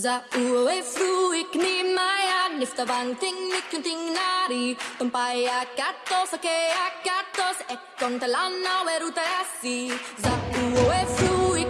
Za uwe fruik ni maya nifta bang ting ni ting nari. Tumpaya katos ake akatos ekon talana weruta asi Za uwe fruik ni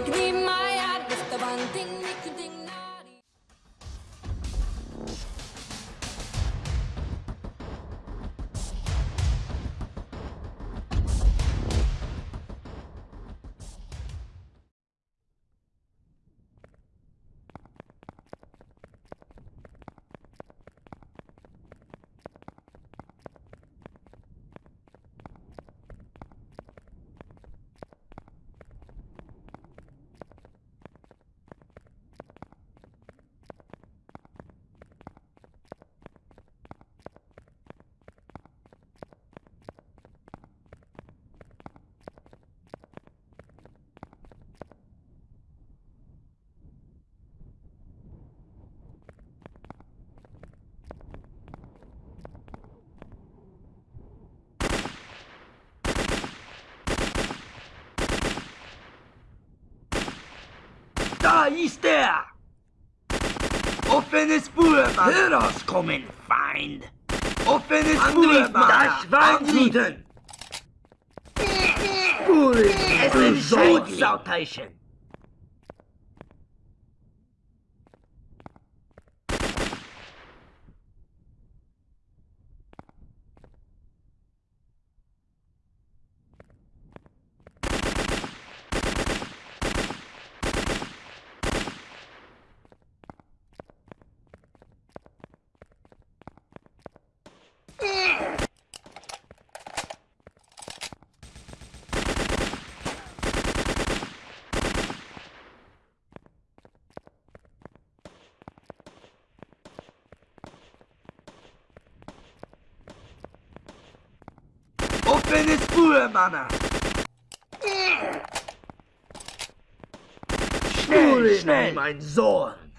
Da ist er! Offene Spur, Mann! Herauskommen, Feind! Offene Spur, Mann! Das sie! Spuren! Es sind Schutzsauteilchen! Offene Spur, Mann! Schnell, schnell, mein Sohn!